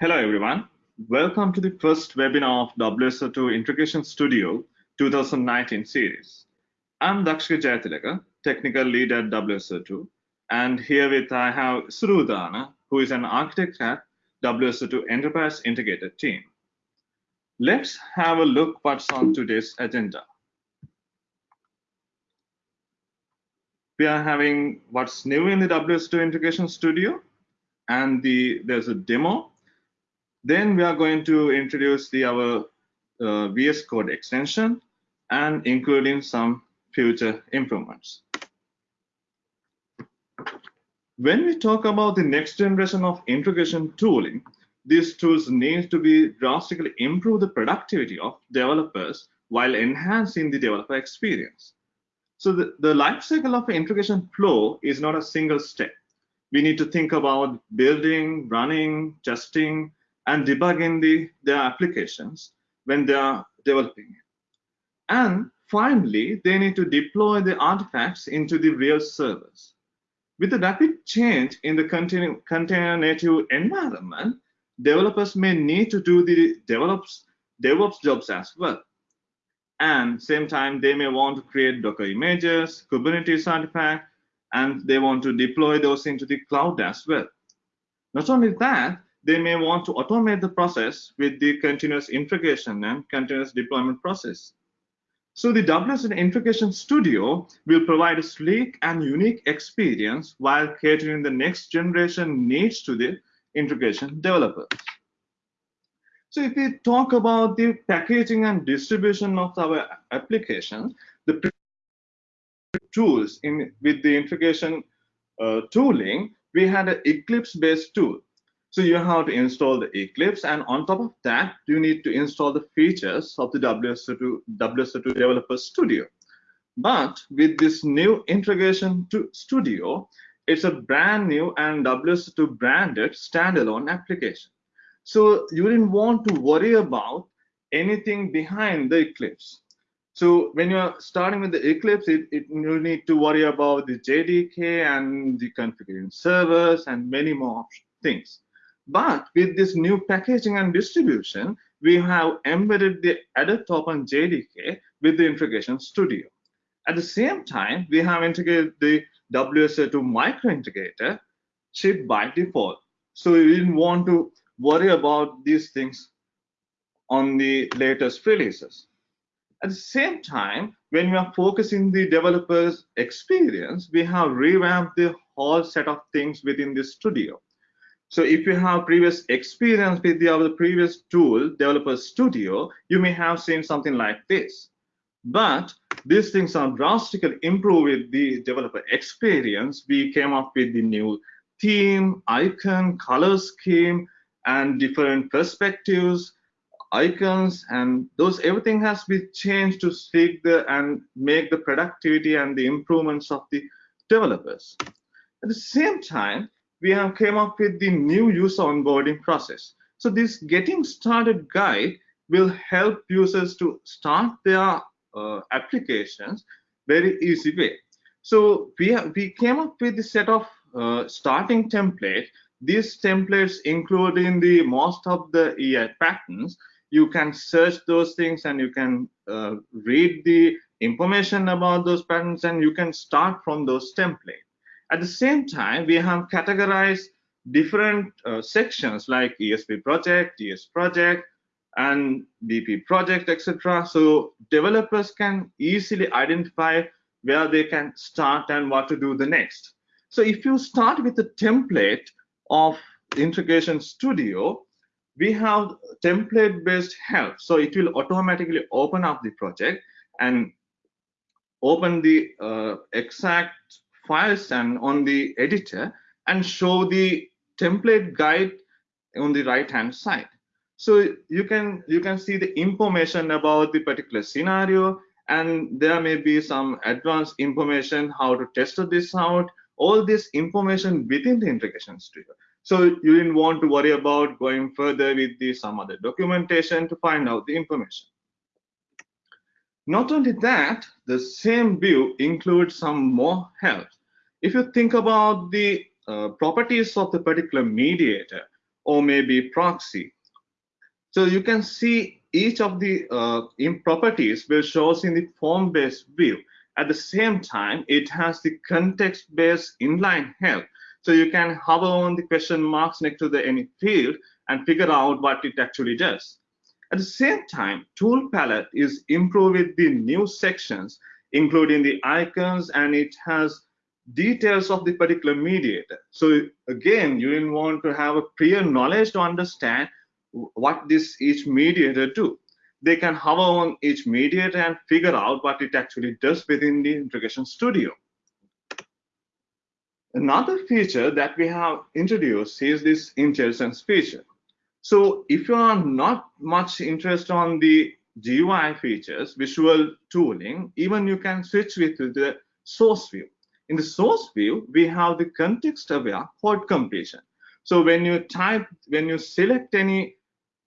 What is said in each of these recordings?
Hello, everyone. Welcome to the first webinar of WSO2 Integration Studio 2019 series. I'm Dakshika Jayatilaka, Technical Lead at WSO2, and here with I have Isuru Udana, who is an architect at WSO2 Enterprise Integrated team. Let's have a look what's on today's agenda. We are having what's new in the WSO2 Integration Studio, and the there's a demo then we are going to introduce the our uh, VS Code extension and including some future improvements. When we talk about the next generation of integration tooling, these tools need to be drastically improve the productivity of developers while enhancing the developer experience. So the, the life cycle of integration flow is not a single step. We need to think about building, running, testing, and debugging the, their applications when they are developing it. And finally, they need to deploy the artifacts into the real servers. With the rapid change in the container, native environment, developers may need to do the develops, DevOps jobs as well. And same time, they may want to create Docker images, Kubernetes artifact, and they want to deploy those into the cloud as well. Not only that, they may want to automate the process with the continuous integration and continuous deployment process. So the WSO2 Integration Studio will provide a sleek and unique experience while catering the next generation needs to the integration developers. So if we talk about the packaging and distribution of our application, the tools in with the integration uh, tooling, we had an Eclipse-based tool. So you have to install the Eclipse, and on top of that, you need to install the features of the WSO2, WSO2 Developer Studio. But with this new integration to Studio, it's a brand new and WSO2 branded standalone application. So you didn't want to worry about anything behind the Eclipse. So when you're starting with the Eclipse, it, it, you need to worry about the JDK and the configuring servers and many more things. But with this new packaging and distribution, we have embedded the Adopt Open JDK with the Integration Studio. At the same time, we have integrated the WSO2 micro integrator chip by default. So we didn't want to worry about these things on the latest releases. At the same time, when we are focusing the developer's experience, we have revamped the whole set of things within the studio. So if you have previous experience with the other previous tool, Developer Studio, you may have seen something like this. But these things are drastically improved with the developer experience. We came up with the new theme, icon, color scheme, and different perspectives, icons, and those everything has been changed to speak the and make the productivity and the improvements of the developers. At the same time, we have came up with the new user onboarding process. So this getting started guide will help users to start their uh, applications very easy way. So we, have, we came up with a set of uh, starting templates. These templates include in the most of the EI patterns. You can search those things and you can uh, read the information about those patterns and you can start from those templates. At the same time, we have categorized different uh, sections like ESB project, ES project, and BP project, etc. So developers can easily identify where they can start and what to do the next. So if you start with the template of Integration Studio, we have template-based help. So it will automatically open up the project and open the uh, exact files and on the editor and show the template guide on the right hand side. So you can you can see the information about the particular scenario and there may be some advanced information how to test this out. All this information within the integration studio. So you didn't want to worry about going further with the some other documentation to find out the information not only that, the same view includes some more help. If you think about the uh, properties of the particular mediator or maybe proxy. So you can see each of the uh, properties will shows in the form-based view. At the same time, it has the context-based inline help. So you can hover on the question marks next to the any field and figure out what it actually does. At the same time, tool palette is improved with the new sections, including the icons, and it has details of the particular mediator. So again, you will want to have a prior knowledge to understand what this each mediator do. They can hover on each mediator and figure out what it actually does within the integration studio. Another feature that we have introduced is this intelligence feature. So if you are not much interested on the GUI features, visual tooling, even you can switch with the source view. In the source view, we have the context aware code completion. So when you type, when you select any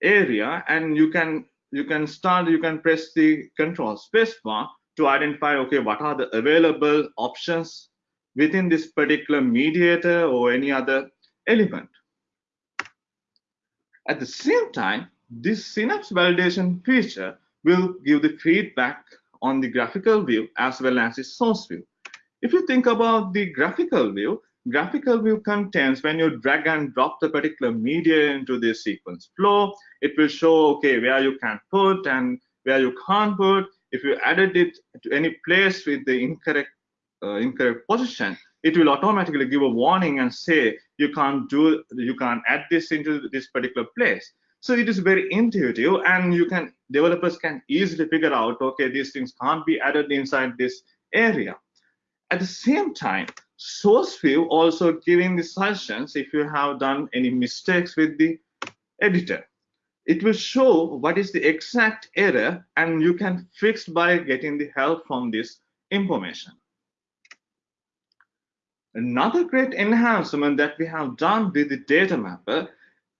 area and you can you can start, you can press the control space bar to identify, okay, what are the available options within this particular mediator or any other element. At the same time, this synapse validation feature will give the feedback on the graphical view as well as the source view. If you think about the graphical view, graphical view contains when you drag and drop the particular media into the sequence flow, it will show, okay, where you can put and where you can't put. If you added it to any place with the incorrect uh, incorrect position, it will automatically give a warning and say you can't do you can't add this into this particular place. So it is very intuitive and you can developers can easily figure out okay these things can't be added inside this area. At the same time, source view also giving the suggestions if you have done any mistakes with the editor. It will show what is the exact error and you can fix by getting the help from this information. Another great enhancement that we have done with the data mapper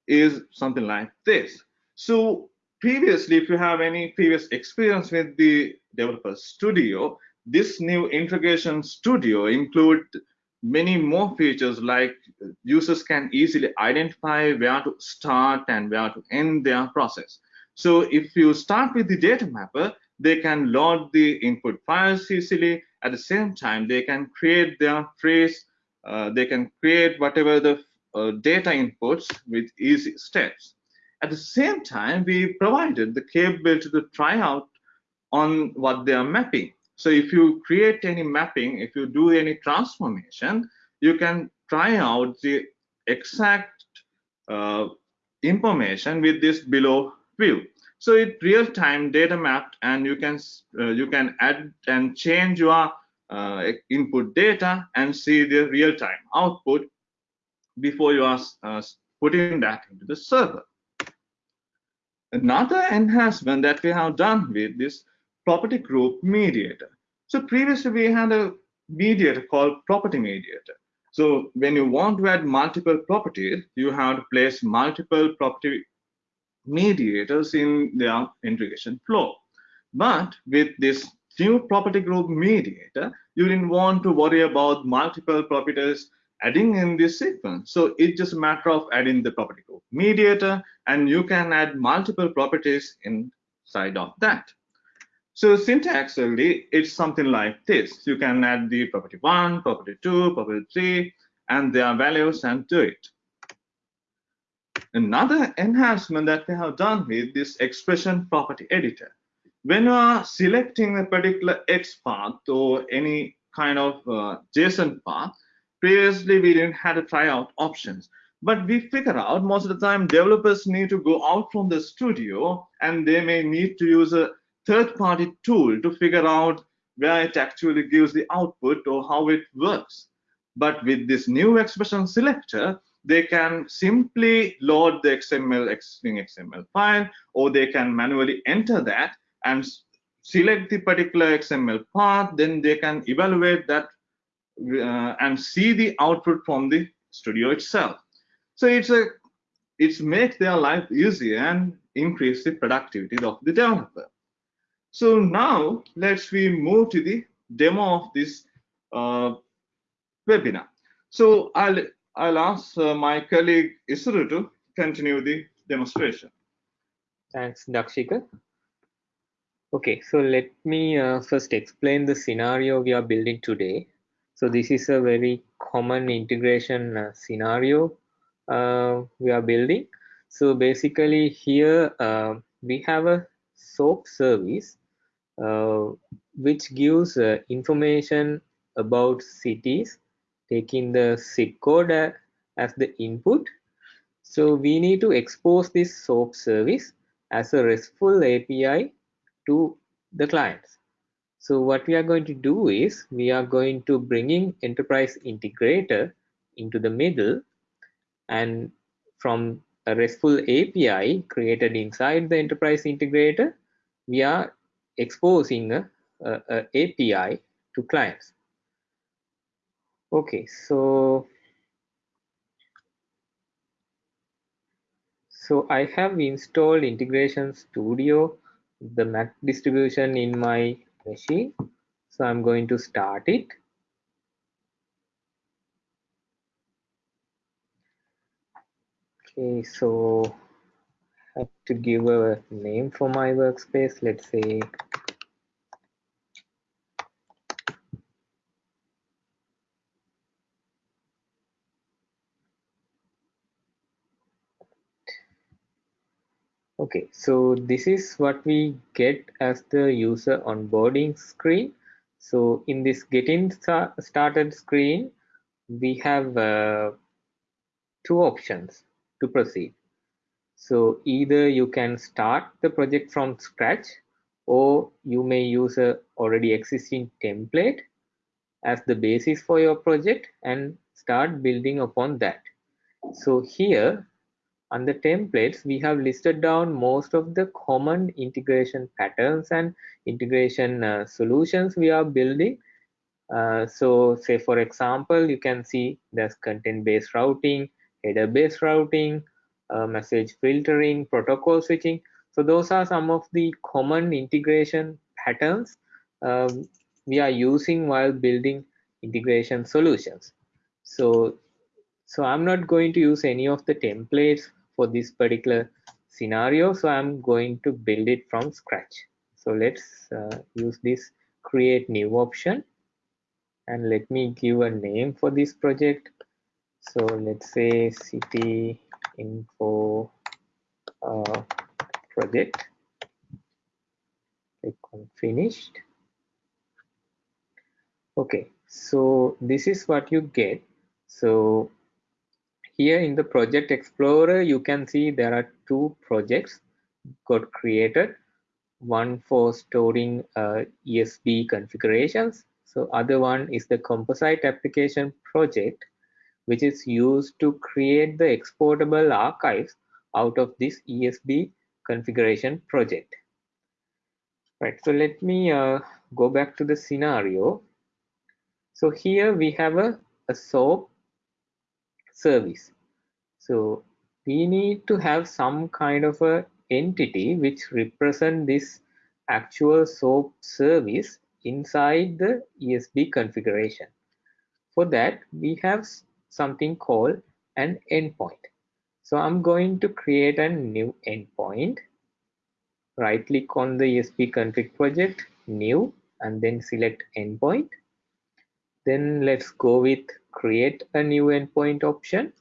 is something like this. So previously, if you have any previous experience with the developer studio, this new integration studio include many more features like users can easily identify where to start and where to end their process. So if you start with the data mapper, they can load the input files easily. At the same time, they can create their trace, uh, they can create whatever the uh, data inputs with easy steps. At the same time, we provided the capability to try out on what they are mapping. So if you create any mapping, if you do any transformation, you can try out the exact uh, information with this below view. So it real-time data mapped, and you can uh, you can add and change your uh, input data and see the real-time output before you are uh, putting that into the server. Another enhancement that we have done with this property group mediator. So previously we had a mediator called property mediator. So when you want to add multiple properties, you have to place multiple property mediators in their integration flow. But with this new property group mediator, you didn't want to worry about multiple properties adding in this sequence. So it's just a matter of adding the property group mediator, and you can add multiple properties inside of that. So syntaxically, it's something like this. You can add the property one, property two, property three, and their values and do it. Another enhancement that we have done with this expression property editor. When you are selecting a particular X path or any kind of uh, JSON path, previously we didn't have to try out options. But we figure out most of the time developers need to go out from the studio and they may need to use a third-party tool to figure out where it actually gives the output or how it works. But with this new expression selector, they can simply load the XML existing XML file, or they can manually enter that and select the particular XML path. Then they can evaluate that uh, and see the output from the studio itself. So it's a it's make their life easier and increase the productivity of the developer. So now let's we move to the demo of this uh, webinar. So I'll I'll ask uh, my colleague Isuru to continue the demonstration. Thanks, Dakshika. Okay, so let me uh, first explain the scenario we are building today. So this is a very common integration uh, scenario uh, we are building. So basically here uh, we have a SOAP service uh, which gives information about cities taking the zip code uh, as the input. So we need to expose this SOAP service as a RESTful API to the clients. So what we are going to do is we are going to bringing enterprise integrator into the middle and from a RESTful API created inside the enterprise integrator, we are exposing uh, uh, a, a, a API to clients. Okay, so so I have installed Integration Studio, the Mac distribution in my machine. So I'm going to start it. Okay, so I have to give a name for my workspace. Let's say Okay, so this is what we get as the user onboarding screen. So in this getting started screen, we have uh, two options to proceed. So either you can start the project from scratch or you may use a already existing template as the basis for your project and start building upon that. So here under templates, we have listed down most of the common integration patterns and integration uh, solutions we are building. Uh, so say for example, you can see there's content-based routing, header-based routing, uh, message filtering, protocol switching. So those are some of the common integration patterns um, we are using while building integration solutions. So, so I'm not going to use any of the templates for this particular scenario. So I'm going to build it from scratch. So let's uh, use this create new option and let me give a name for this project. So let's say city info uh, project. Click on finished. Okay, so this is what you get. So here in the project explorer you can see there are two projects got created. One for storing uh, esb configurations. So other one is the composite application project which is used to create the exportable archives out of this esb configuration project. Right so let me uh, go back to the scenario. So here we have a, a soap service. So we need to have some kind of a entity which represent this actual SOAP service inside the ESB configuration. For that, we have something called an endpoint. So I'm going to create a new endpoint. Right click on the ESB config project, new, and then select endpoint. Then let's go with create a new endpoint option.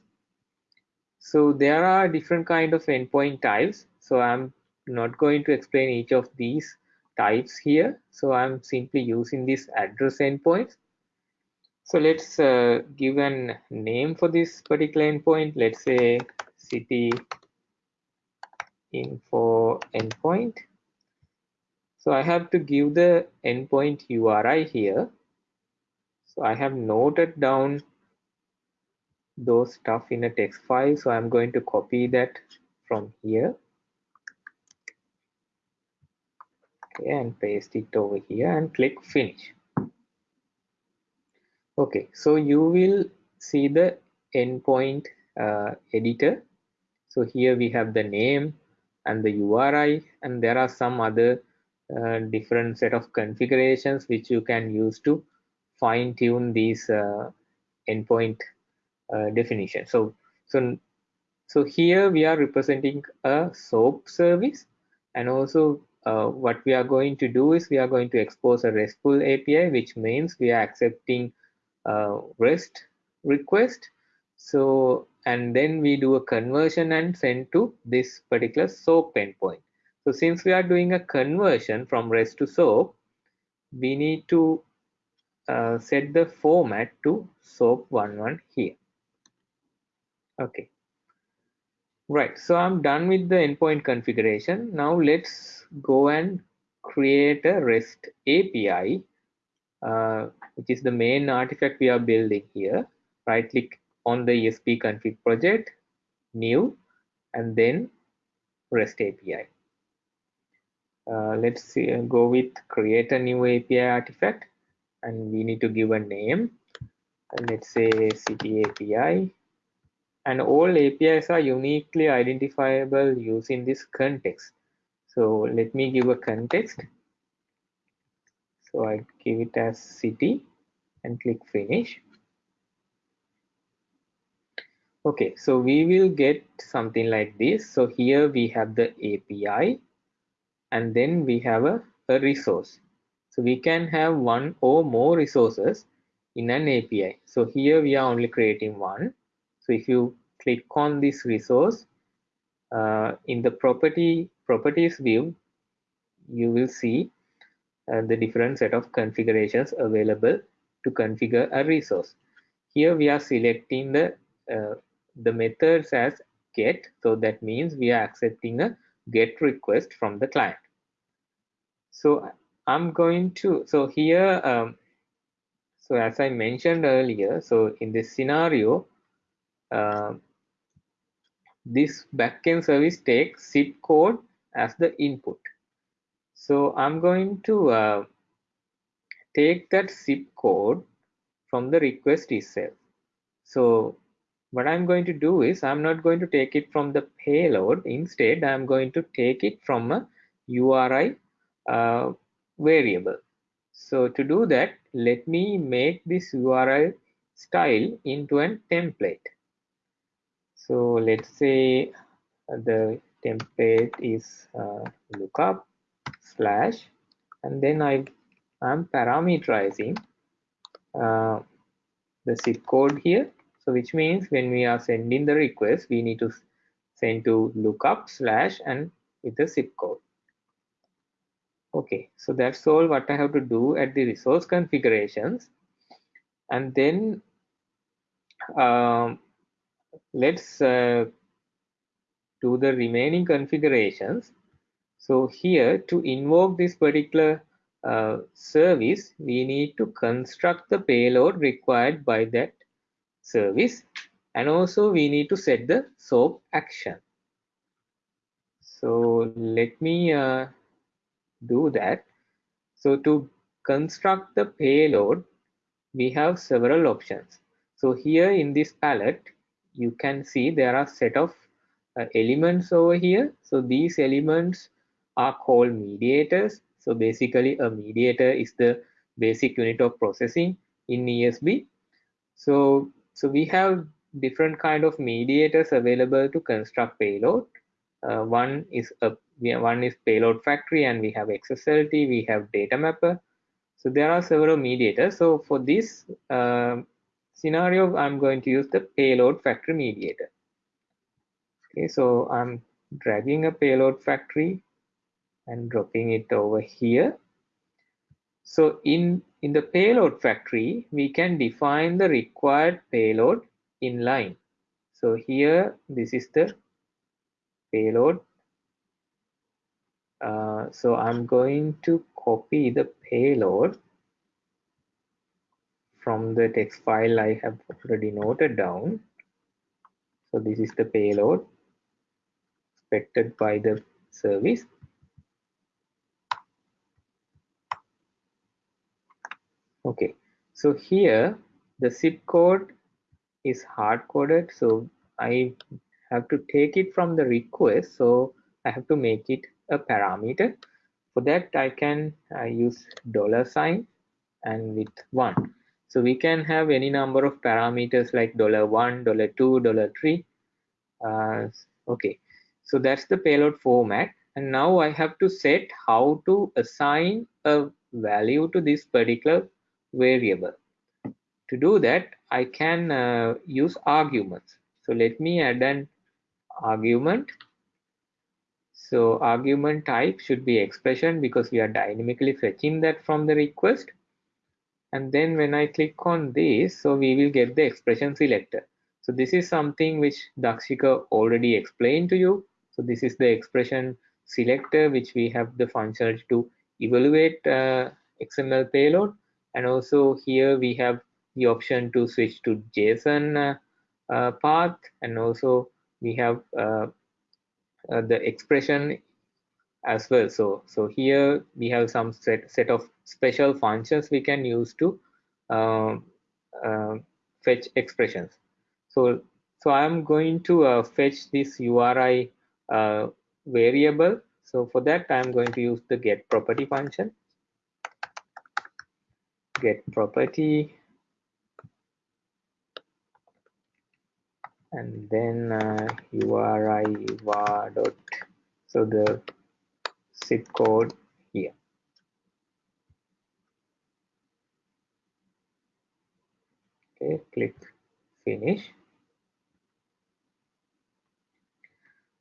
So there are different kind of endpoint types. So I'm not going to explain each of these types here. So I'm simply using this address endpoint. So let's uh, give a name for this particular endpoint. Let's say city info endpoint. So I have to give the endpoint URI here. So I have noted down those stuff in a text file. So I'm going to copy that from here. Okay, and paste it over here and click finish. Okay, so you will see the endpoint uh, editor. So here we have the name and the URI and there are some other uh, different set of configurations which you can use to fine tune these uh, endpoint uh, definition. So, so So here we are representing a SOAP service and also uh, what we are going to do is we are going to expose a RESTful API, which means we are accepting uh, REST request. So, and then we do a conversion and send to this particular SOAP endpoint. So since we are doing a conversion from REST to SOAP, we need to uh, set the format to SOAP11 here. Okay. Right, so I'm done with the endpoint configuration. Now let's go and create a REST API, uh, which is the main artifact we are building here. Right click on the ESB config project, new, and then REST API. Uh, let's see, go with create a new API artifact, and we need to give a name. And let's say city API and all APIs are uniquely identifiable using this context. So let me give a context. So I give it as city and click finish. Okay, so we will get something like this. So here we have the API and then we have a, a resource. So we can have one or more resources in an API. So here we are only creating one so if you click on this resource uh, in the property properties view, you will see uh, the different set of configurations available to configure a resource. Here we are selecting the uh, the methods as get. So that means we are accepting a get request from the client. So I'm going to, so here, um, so as I mentioned earlier, so in this scenario, uh, this backend service takes zip code as the input. So I'm going to uh, take that zip code from the request itself. So what I'm going to do is I'm not going to take it from the payload. Instead, I'm going to take it from a URI uh, variable. So to do that, let me make this URL style into a template. So let's say the template is uh, lookup slash and then I am parameterizing uh, the zip code here. So which means when we are sending the request, we need to send to lookup slash and with the zip code. Okay, so that's all what I have to do at the resource configurations. And then um, let's uh, do the remaining configurations. So here to invoke this particular uh, service, we need to construct the payload required by that service. And also we need to set the SOAP action. So let me uh, do that. So to construct the payload, we have several options. So here in this palette, you can see there are set of uh, elements over here. So these elements are called mediators. So basically a mediator is the basic unit of processing in ESB. So, so we have different kind of mediators available to construct payload. Uh, one is a one is payload factory and we have XSLT, we have data mapper. So there are several mediators. So for this uh, scenario, I'm going to use the payload factory mediator. Okay, so I'm dragging a payload factory and dropping it over here. So in, in the payload factory, we can define the required payload in line. So here, this is the payload. Uh, so I'm going to copy the payload from the text file I have already noted down. So this is the payload expected by the service. Okay, so here the zip code is hard coded. So I have to take it from the request. So I have to make it a parameter. For that, I can uh, use dollar sign and with one. So we can have any number of parameters like dollar $1, $2, $3. uh, okay so that's the payload format and now I have to set how to assign a value to this particular variable to do that I can uh, use arguments so let me add an argument so argument type should be expression because we are dynamically fetching that from the request. And then when I click on this so we will get the expression selector. So this is something which Dakshika already explained to you. So this is the expression selector which we have the functionality to evaluate uh, XML payload. And also here we have the option to switch to JSON uh, uh, path. And also we have uh, the expression as well. So so here we have some set set of special functions we can use to uh, uh, fetch expressions. So so i'm going to uh, fetch this uri uh, variable. So for that i'm going to use the get property function. Get property and then uh, uri var dot so the zip code here. Okay click finish.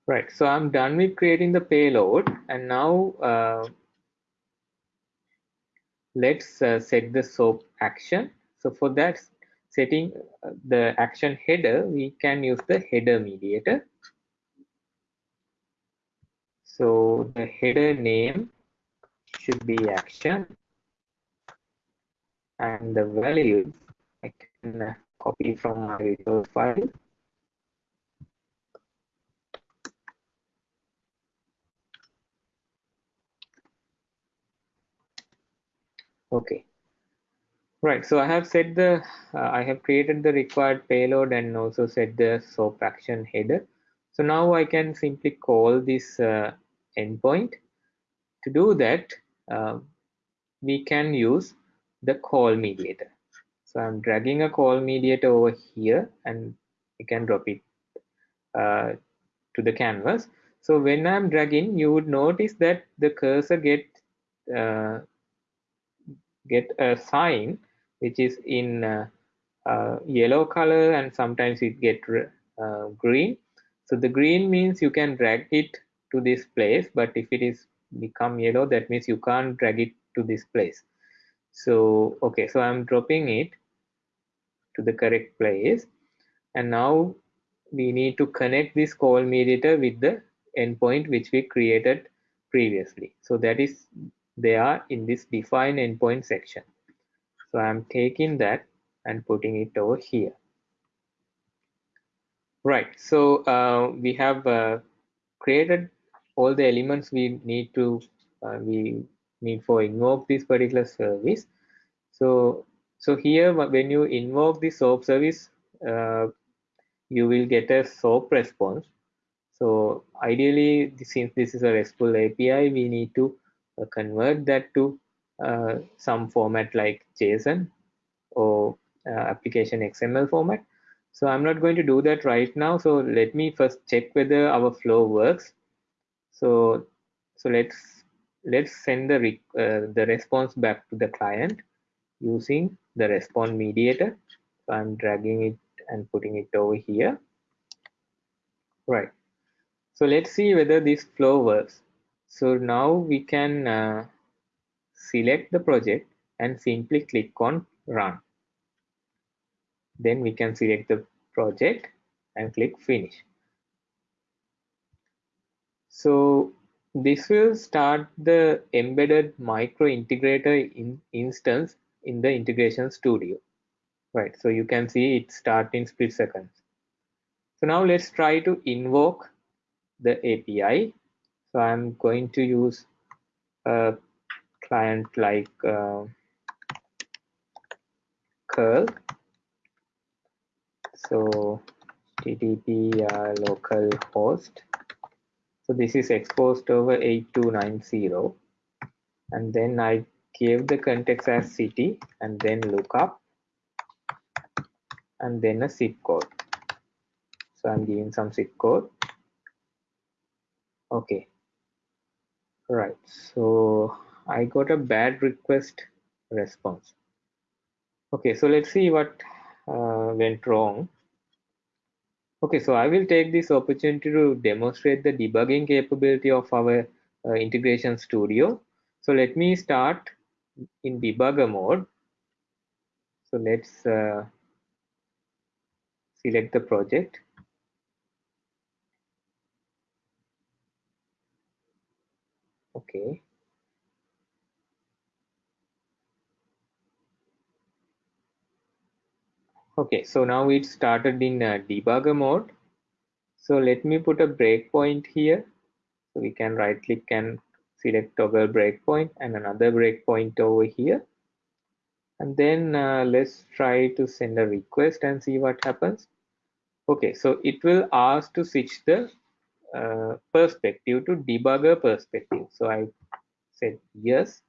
Right so i'm done with creating the payload and now uh, let's uh, set the soap action. So for that setting uh, the action header, we can use the header mediator. So the header name should be action and the value I can uh, copy from my file. Okay, Right, so I have set the, uh, I have created the required payload and also set the SOAP action header. So now I can simply call this uh, endpoint. To do that, uh, we can use the call mediator. So I'm dragging a call mediator over here and we can drop it uh, to the canvas. So when I'm dragging, you would notice that the cursor get uh, get a sign which is in uh, uh, yellow color and sometimes it get uh, green. So the green means you can drag it to this place but if it is become yellow that means you can't drag it to this place. So okay so i'm dropping it to the correct place. And now we need to connect this call mediator with the endpoint which we created previously. So that is they are in this define endpoint section so I'm taking that and putting it over here. Right, so uh, we have uh, created all the elements we need to, uh, we need for invoke this particular service. So, so here when you invoke the SOAP service, uh, you will get a SOAP response. So ideally, since this is a RESTful API, we need to uh, convert that to some format like JSON or uh, application XML format. So I'm not going to do that right now. So let me first check whether our flow works. So so let's let's send the uh, the response back to the client using the response mediator. So I'm dragging it and putting it over here. Right. So let's see whether this flow works. So now we can uh, select the project and simply click on run. Then we can select the project and click finish. So this will start the embedded micro integrator in instance in the integration studio. Right, so you can see it start in split seconds. So now let's try to invoke the API. So I'm going to use a client like uh, curl so http uh, local host so this is exposed over 8290 and then I gave the context as city and then lookup and then a zip code So I'm giving some zip code. Okay. Right. So I got a bad request response. Okay. So let's see what uh, went wrong. Okay. So I will take this opportunity to demonstrate the debugging capability of our uh, integration studio. So let me start in debugger mode. So let's uh, select the project. Okay. Okay, so now it started in uh, debugger mode. So let me put a breakpoint here. So we can right click and select toggle breakpoint and another breakpoint over here. And then uh, let's try to send a request and see what happens. Okay, so it will ask to switch the uh, perspective to debugger perspective. So I said yes,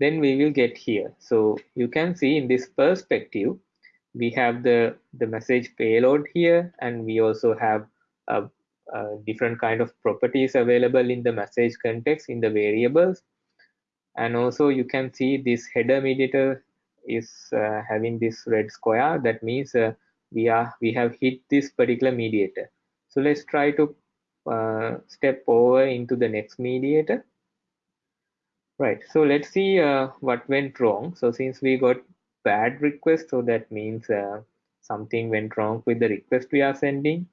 then we will get here. So you can see in this perspective, we have the, the message payload here, and we also have a, a different kind of properties available in the message context in the variables. And also you can see this header mediator is uh, having this red square. That means uh, we are we have hit this particular mediator. So let's try to uh, step over into the next mediator. Right, so let's see uh, what went wrong. So since we got bad request, so that means uh, something went wrong with the request we are sending.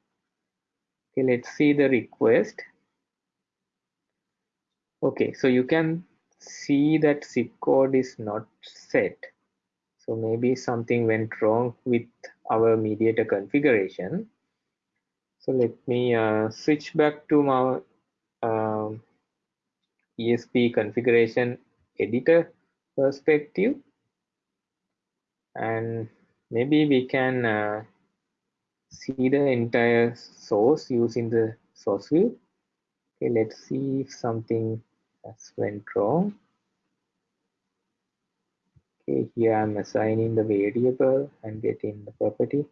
Okay, let's see the request. Okay, so you can see that zip code is not set. So maybe something went wrong with our mediator configuration. So let me uh, switch back to my um, ESB configuration editor perspective and maybe we can uh, see the entire source using the source view. Okay, let's see if something has went wrong. Okay, here I'm assigning the variable and getting the property.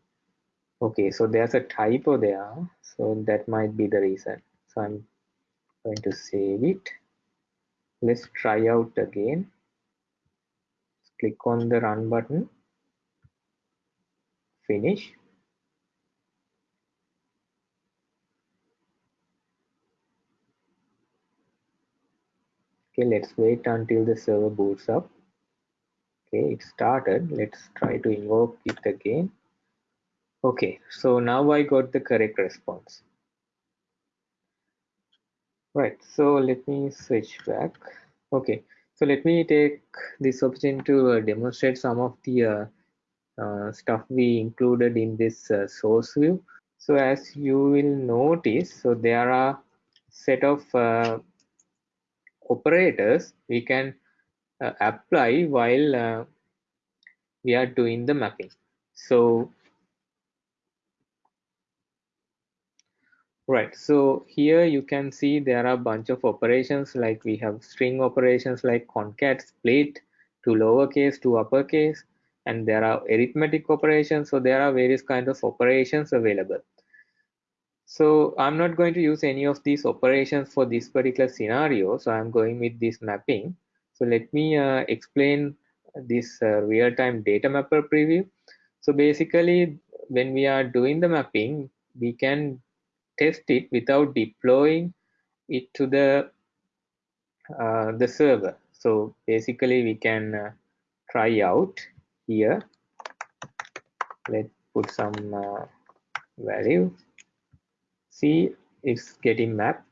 Okay, so there's a typo there, so that might be the reason. So I'm going to save it. Let's try out again. Click on the run button. Finish. Okay, let's wait until the server boots up. Okay, it started. Let's try to invoke it again. Okay, so now I got the correct response. Right, so let me switch back. Okay, so let me take this opportunity to uh, demonstrate some of the uh, stuff we included in this uh, source view. So as you will notice, so there are set of uh, operators we can uh, apply while we are doing the mapping. So Right, so here you can see there are a bunch of operations like we have string operations like concat split to lowercase to uppercase and there are arithmetic operations. So there are various kinds of operations available. So I'm not going to use any of these operations for this particular scenario. So I'm going with this mapping. So let me uh, explain this uh, real-time data mapper preview. So basically when we are doing the mapping, we can test it without deploying it to the uh, the server. So basically we can uh, try out here. Let's put some uh, value. See it's getting mapped.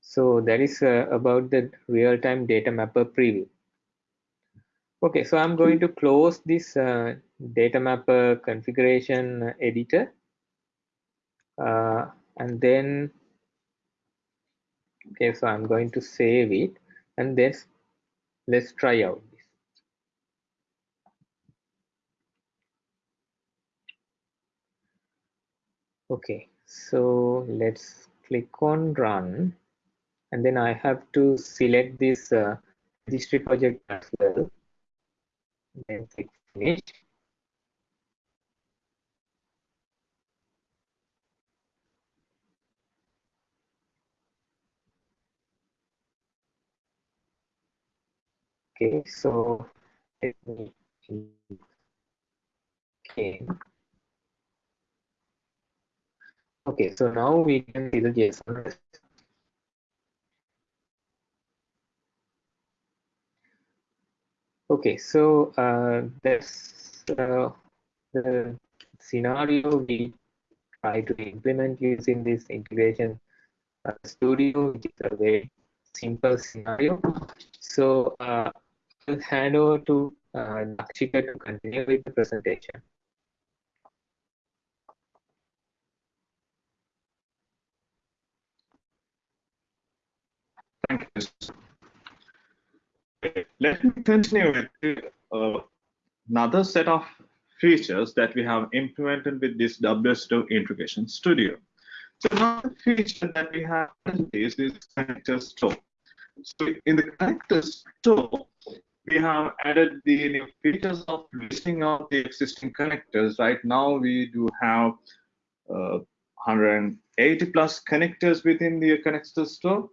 So that is uh, about the real-time data mapper preview. Okay, so I'm going to close this uh, data mapper configuration editor. Uh, and then okay so i'm going to save it and then let's try out okay so let's click on run and then I have to select this uh, registry project as well. Then click finish. Okay so let me so now we can see the JSON. Okay, so uh, that's uh, the scenario we try to implement using this integration uh, studio, which is a very simple scenario. So uh, I'll hand over to uh, to continue with the presentation. Let me continue with uh, another set of features that we have implemented with this WSO Integration Studio. So another feature that we have is this connector store. So in the connector store, we have added the new features of listing out the existing connectors. Right now, we do have uh, 180 plus connectors within the connector store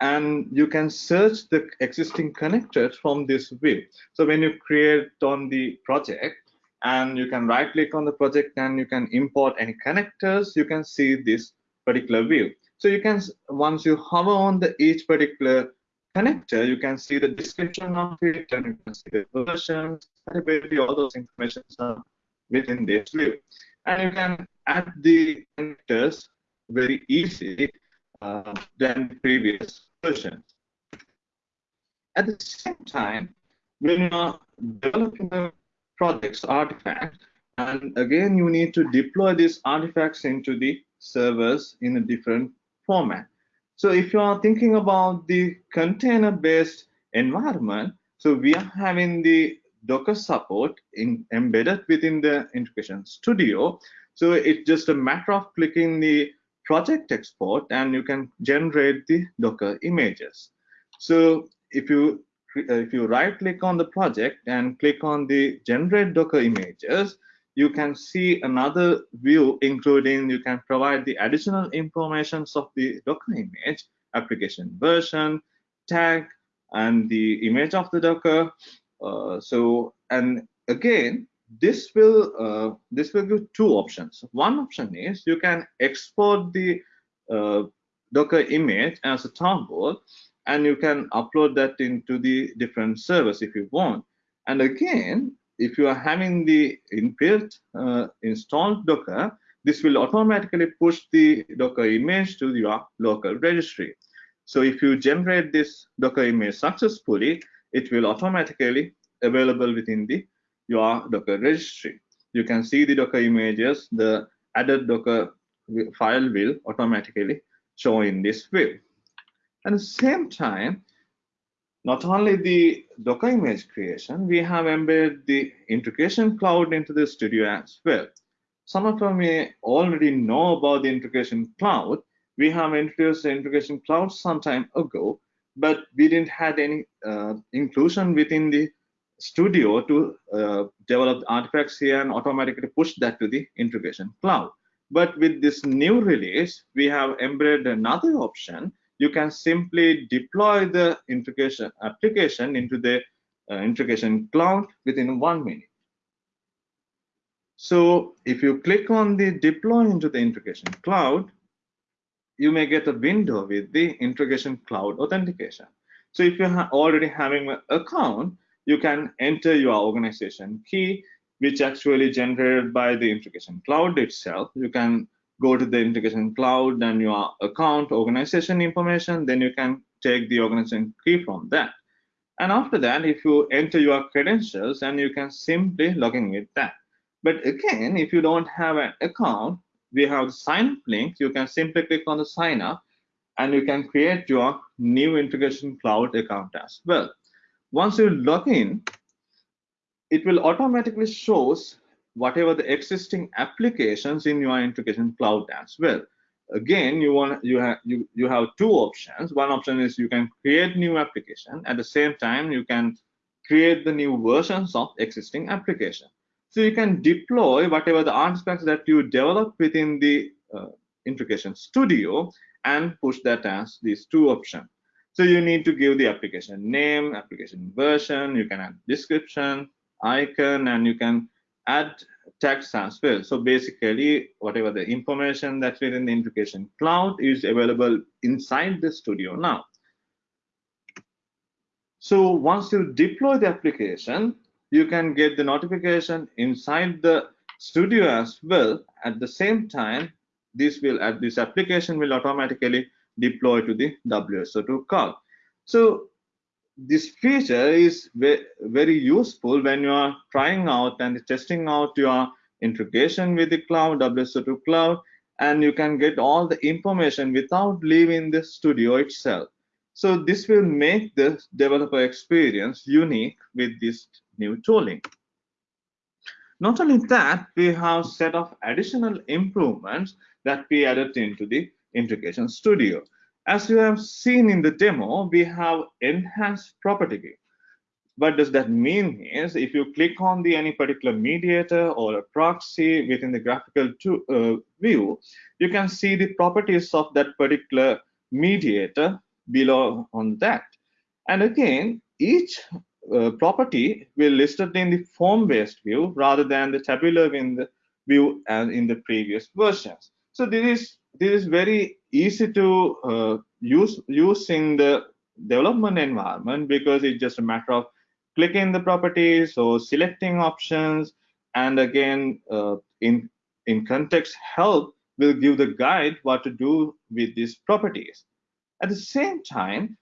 and you can search the existing connectors from this view. So when you create on the project and you can right click on the project and you can import any connectors, you can see this particular view. So you can, once you hover on the each particular connector, you can see the description of it and you can see the version, all those information are within this view. And you can add the connectors very easily uh, than previous versions. At the same time, when you are developing the project's artifact, and again, you need to deploy these artifacts into the servers in a different format. So if you are thinking about the container-based environment, so we are having the Docker support in, embedded within the Integration Studio. So it's just a matter of clicking the project export and you can generate the Docker images. So if you if you right click on the project and click on the generate Docker images, you can see another view including you can provide the additional informations of the Docker image, application version, tag, and the image of the Docker. Uh, so and again, this will uh, this will give two options. One option is you can export the uh, Docker image as a tarball, and you can upload that into the different servers if you want. And again, if you are having the inbuilt uh, installed Docker, this will automatically push the Docker image to your local registry. So if you generate this Docker image successfully, it will automatically available within the your Docker registry. You can see the Docker images, the added Docker file will automatically show in this view. At the same time, not only the Docker image creation, we have embedded the integration cloud into the studio as well. Some of you may already know about the integration cloud. We have introduced the integration cloud some time ago, but we didn't have any uh, inclusion within the Studio to uh, develop artifacts here and automatically push that to the integration cloud. But with this new release, we have embedded another option. You can simply deploy the integration application into the uh, integration cloud within one minute. So if you click on the deploy into the integration cloud, you may get a window with the integration cloud authentication. So if you're already having an account, you can enter your organization key, which actually generated by the integration cloud itself. You can go to the integration cloud and your account organization information, then you can take the organization key from that. And after that, if you enter your credentials and you can simply log in with that. But again, if you don't have an account, we have the sign up link. You can simply click on the sign up and you can create your new integration cloud account as well. Once you log in, it will automatically shows whatever the existing applications in your integration cloud as well. Again, you want you have you you have two options. One option is you can create new application. At the same time, you can create the new versions of existing application. So you can deploy whatever the artifacts that you develop within the uh, integration studio and push that as these two options. So you need to give the application name, application version, you can add description, icon, and you can add text as well. So basically, whatever the information that's within the integration cloud is available inside the studio now. So once you deploy the application, you can get the notification inside the studio as well. At the same time, this will at this application will automatically deploy to the WSO2 cloud. So this feature is very useful when you are trying out and testing out your integration with the cloud, WSO2 cloud, and you can get all the information without leaving the studio itself. So this will make the developer experience unique with this new tooling. Not only that, we have set of additional improvements that we added into the integration studio. As you have seen in the demo, we have enhanced property. What does that mean is if you click on the any particular mediator or a proxy within the graphical to, uh, view, you can see the properties of that particular mediator below on that. And again, each uh, property will listed in the form-based view rather than the tabular in the view and in the previous versions. So this is this is very easy to uh, use use in the development environment because it's just a matter of clicking the properties or selecting options and again uh, in in context help will give the guide what to do with these properties. At the same time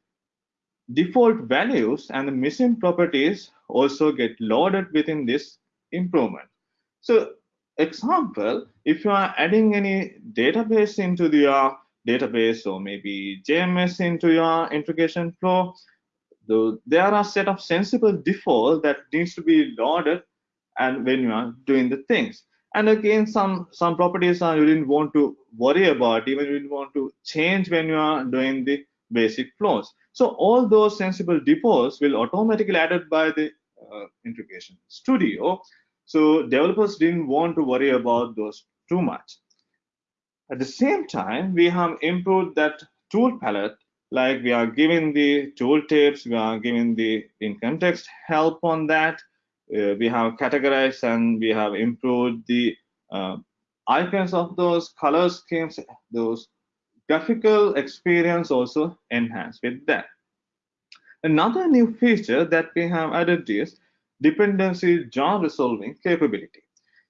default values and the missing properties also get loaded within this improvement. So example, if you are adding any database into your database or maybe JMS into your integration flow, though there are a set of sensible default that needs to be loaded and when you are doing the things. And again, some some properties are you didn't want to worry about, even you didn't want to change when you are doing the basic flows. So all those sensible defaults will automatically added by the uh, integration studio so developers didn't want to worry about those too much. At the same time, we have improved that tool palette, like we are giving the tooltips, we are giving the in context help on that. Uh, we have categorized and we have improved the uh, icons of those color schemes, those graphical experience also enhanced with that. Another new feature that we have added is dependency jar resolving capability.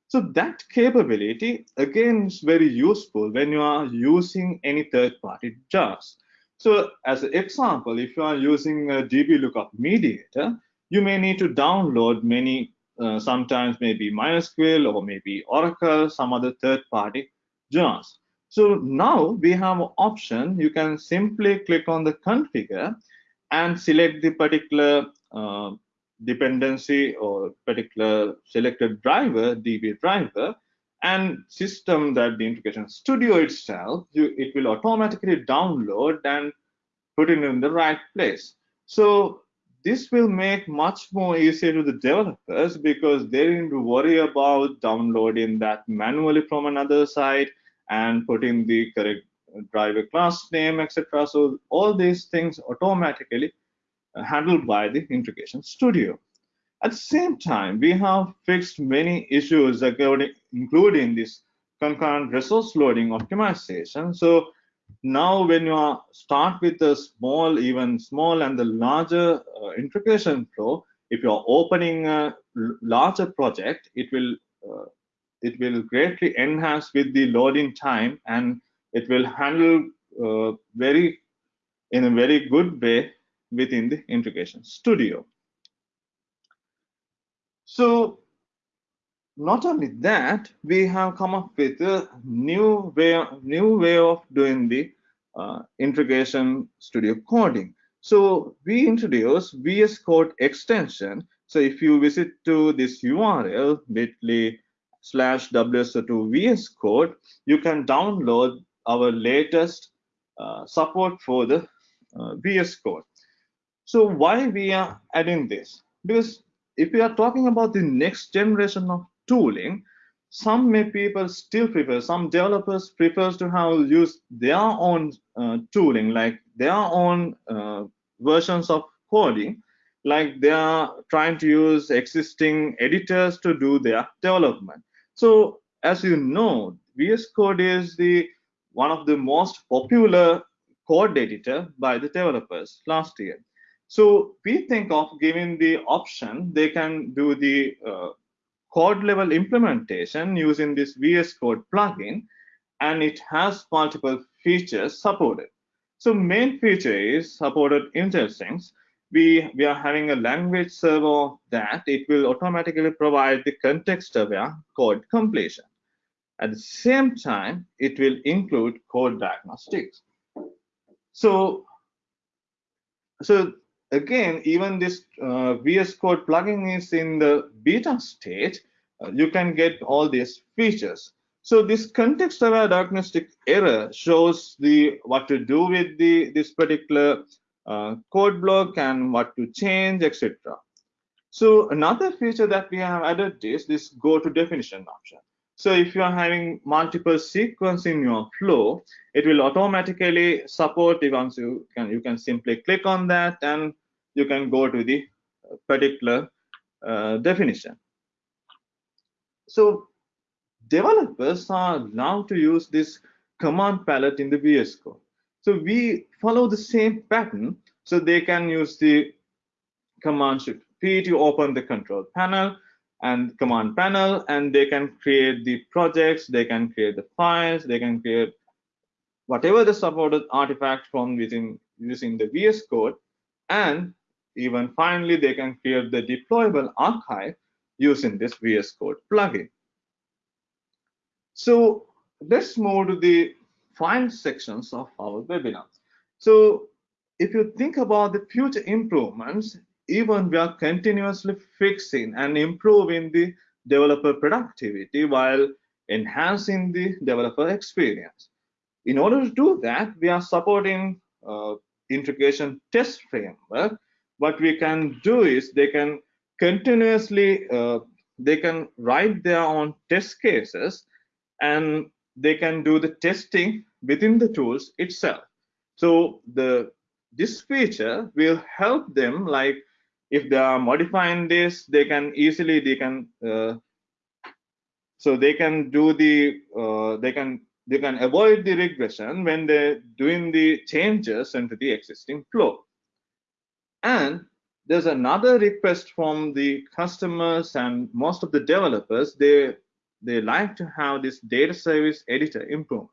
So that capability again is very useful when you are using any third-party jars. So as an example, if you are using a DB lookup mediator, you may need to download many, uh, sometimes maybe MySQL or maybe Oracle, some other third-party jars. So now we have an option. You can simply click on the configure and select the particular uh, dependency or particular selected driver, DB driver, and system that the integration studio itself, you, it will automatically download and put it in the right place. So this will make much more easier to the developers because they to worry about downloading that manually from another site and putting the correct driver class name, etc. So all these things automatically handled by the Integration Studio. At the same time, we have fixed many issues, including this concurrent resource loading optimization. So now when you are start with the small, even small and the larger uh, integration flow, if you're opening a larger project, it will uh, it will greatly enhance with the loading time and it will handle uh, very in a very good way within the integration studio. So not only that, we have come up with a new way, new way of doing the uh, integration studio coding. So we introduce VS Code extension. So if you visit to this URL bit.ly slash WSO2 VS Code, you can download our latest uh, support for the uh, VS Code. So why we are adding this? Because if we are talking about the next generation of tooling, some may people still prefer, some developers prefers to have use their own uh, tooling, like their own uh, versions of coding, like they are trying to use existing editors to do their development. So as you know, VS Code is the one of the most popular code editor by the developers last year. So we think of giving the option, they can do the uh, code level implementation using this VS Code plugin, and it has multiple features supported. So main feature is supported IntelliSense. We, we are having a language server that it will automatically provide the context-aware code completion. At the same time, it will include code diagnostics. So, so again, even this uh, VS Code plugin is in the beta state, uh, you can get all these features. So this context-aware diagnostic error shows the what to do with the this particular uh, code block and what to change, etc. So another feature that we have added is this go to definition option. So if you are having multiple sequence in your flow, it will automatically support the once you can you can simply click on that and you can go to the particular uh, definition. So developers are now to use this command palette in the VS Code. So we follow the same pattern. So they can use the command shift P to open the control panel and command panel and they can create the projects they can create the files they can create whatever the supported artifact from within using the vs code. And even finally they can create the deployable archive using this vs code plugin. So let's move to the final sections of our webinar so if you think about the future improvements even we are continuously fixing and improving the developer productivity while enhancing the developer experience. In order to do that, we are supporting uh, integration test framework. What we can do is they can continuously, uh, they can write their own test cases and they can do the testing within the tools itself. So the this feature will help them like if they are modifying this they can easily they can uh, so they can do the uh, they can they can avoid the regression when they're doing the changes into the existing flow. And there's another request from the customers and most of the developers. They they like to have this data service editor improvement.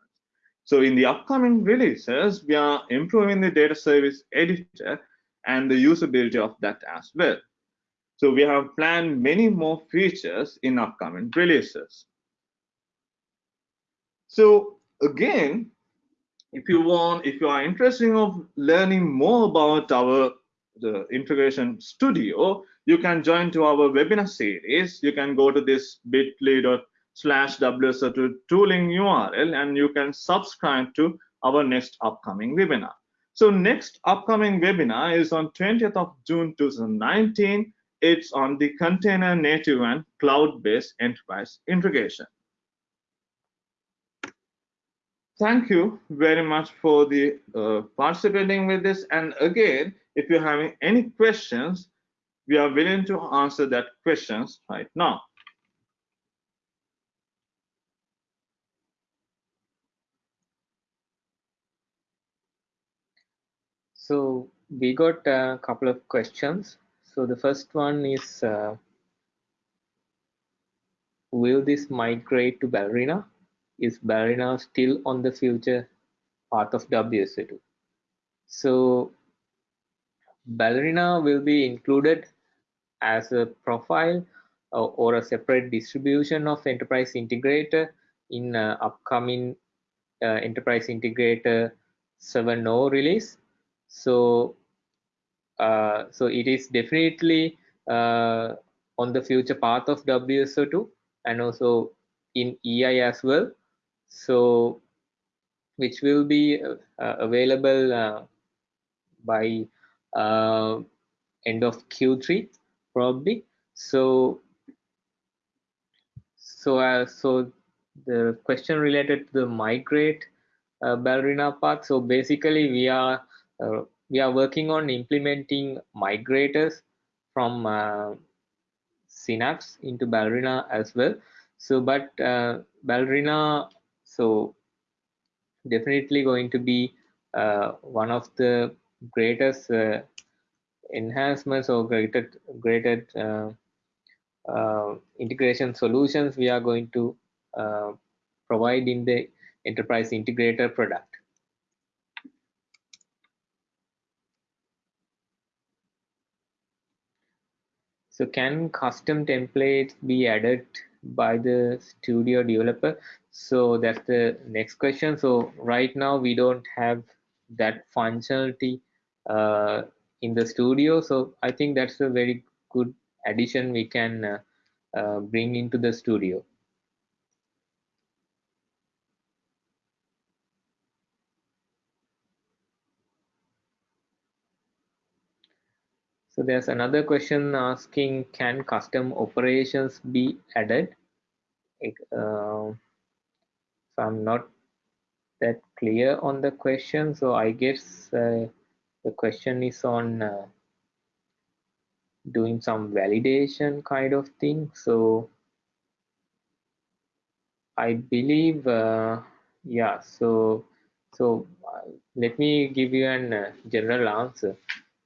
So in the upcoming releases we are improving the data service editor and the usability of that as well. So we have planned many more features in upcoming releases. So again, if you want, if you are interested in learning more about our the integration studio, you can join to our webinar series. You can go to this bit.ly slash WSO2 tooling URL and you can subscribe to our next upcoming webinar. So next upcoming webinar is on 20th of June 2019. It's on the container native and cloud-based enterprise integration. Thank you very much for the uh, participating with this. And again, if you're having any questions, we are willing to answer that questions right now. So we got a couple of questions. So the first one is, uh, will this migrate to Ballerina? Is Ballerina still on the future part of WSO2? So Ballerina will be included as a profile uh, or a separate distribution of Enterprise Integrator in uh, upcoming uh, Enterprise Integrator 7.0 release so uh, so it is definitely uh, on the future path of WSO2 and also in EI as well. So which will be uh, available uh, by uh, end of Q3 probably. So so uh, so the question related to the migrate uh, ballerina path. So basically, we are we are working on implementing migrators from uh, Synapse into Ballerina as well. So, but uh, Ballerina, so definitely going to be uh, one of the greatest uh, enhancements or greater greater uh, uh, integration solutions we are going to uh, provide in the enterprise integrator product. So can custom templates be added by the studio developer? So that's the next question. So right now we don't have that functionality uh, in the studio. So I think that's a very good addition we can uh, uh, bring into the studio. So there's another question asking, can custom operations be added? Uh, so I'm not that clear on the question. So I guess uh, the question is on uh, doing some validation kind of thing. So I believe, uh, yeah, so so uh, let me give you an uh, general answer.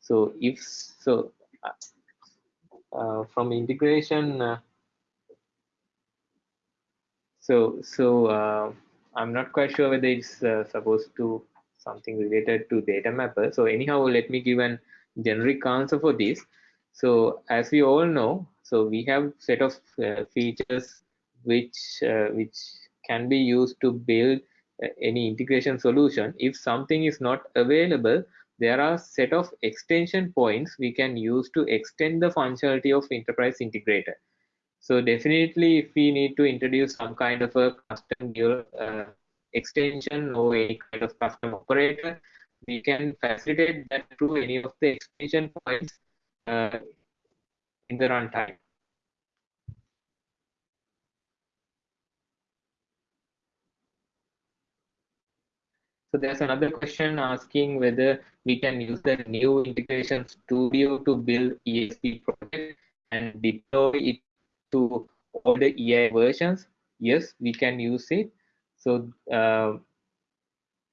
So if so, uh, uh, from integration, uh, so so uh, I'm not quite sure whether it's uh, supposed to something related to data mapper. So anyhow, let me give an generic answer for this. So as we all know, so we have set of uh, features which which can be used to build any integration solution. If something is not available, there are set of extension points we can use to extend the functionality of enterprise integrator. So definitely if we need to introduce some kind of a custom uh, extension or any kind of custom operator, we can facilitate that through any of the extension points uh, in the runtime. So there's another question asking whether we can use the new integration studio to build ESB project and deploy it to all the EI versions. Yes, we can use it. So uh,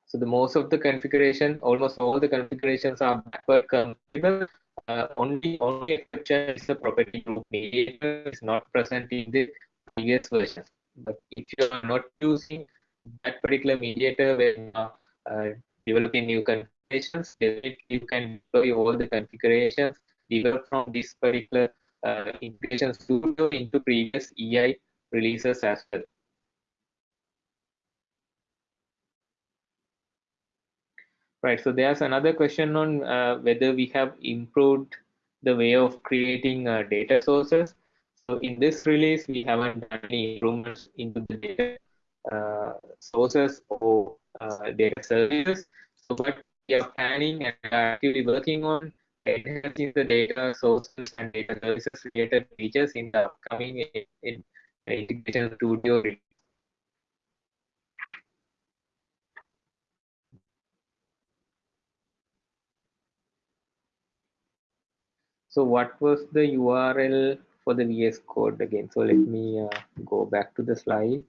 so the most of the configuration, almost all the configurations are backward compatible. Uh, only only exception is the property group mediator is not present in the previous versions. But if you are not using that particular mediator when uh, developing new configurations, you can deploy all the configurations developed from this particular uh, integration studio into previous EI releases as well. Right, so there's another question on uh, whether we have improved the way of creating uh, data sources. So in this release, we haven't done any improvements into the data sources or uh, data services. So what we are planning and actively working on enhancing the data sources and data services related features in the upcoming in, in integration studio release. So what was the URL for the VS Code again? So let me uh, go back to the slide.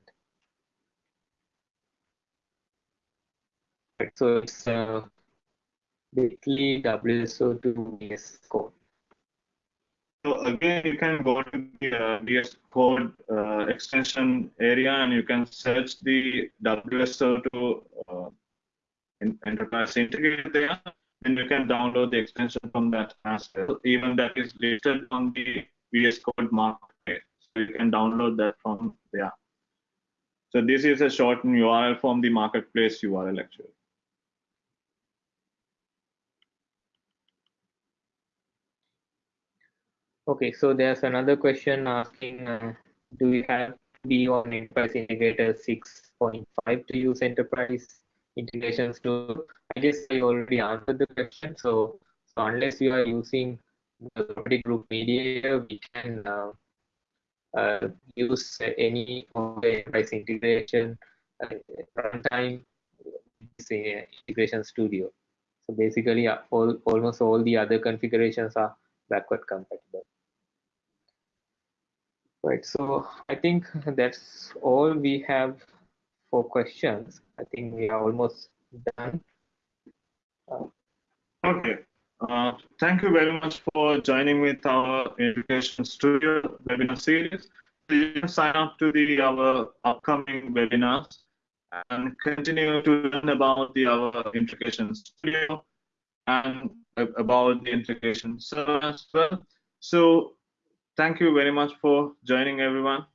So it's uh, bit.ly WSO2 VS Code. So again, you can go to the uh, VS Code uh, extension area and you can search the WSO2 uh, in enterprise integrated there, and you can download the extension from that as well. Even that is listed on the VS Code marketplace, so you can download that from there. So this is a shortened URL from the marketplace URL actually. Okay, so there's another question asking, uh, do we have be on Enterprise Integrator 6.5 to use Enterprise Integration Studio? I guess I already answered the question. So, so unless you are using the property group mediator, we can uh, uh, use any of the enterprise integration uh, runtime integration studio. So basically, uh, all, almost all the other configurations are backward compatible. Right, so I think that's all we have for questions. I think we are almost done. Uh, okay. Uh, thank you very much for joining with our Integration Studio webinar series. Can sign up to the our upcoming webinars and continue to learn about the our Integration Studio and about the integration server as well. So thank you very much for joining everyone.